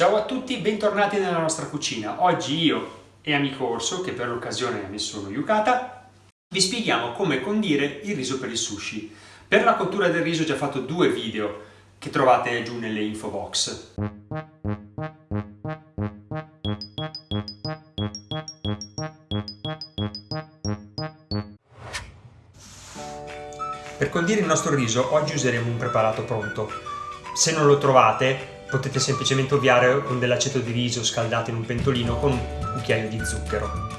Ciao a tutti, bentornati nella nostra cucina. Oggi io e amico Orso, che per l'occasione ha messo uno yukata, vi spieghiamo come condire il riso per il sushi. Per la cottura del riso ho già fatto due video che trovate giù nelle info box. Per condire il nostro riso oggi useremo un preparato pronto. Se non lo trovate potete semplicemente ovviare con dell'aceto di riso scaldato in un pentolino con un cucchiaio di zucchero.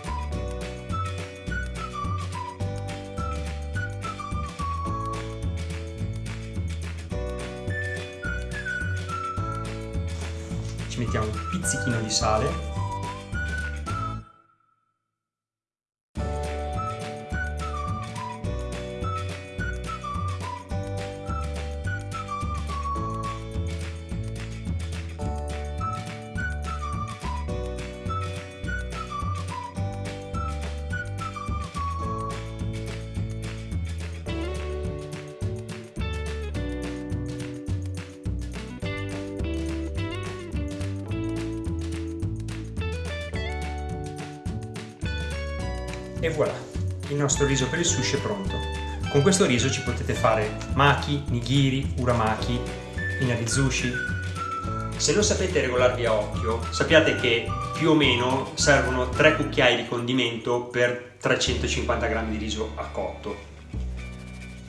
Ci mettiamo un pizzichino di sale E voilà, il nostro riso per il sushi è pronto. Con questo riso ci potete fare maki, nigiri, uramaki, inarizushi. Se non sapete regolarvi a occhio, sappiate che più o meno servono 3 cucchiai di condimento per 350 g di riso a cotto.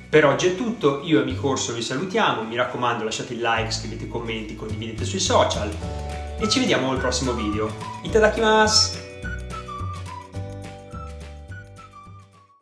Per oggi è tutto, io e Amico vi salutiamo, mi raccomando lasciate il like, scrivete commenti, condividete sui social e ci vediamo al prossimo video. Itadakimasu!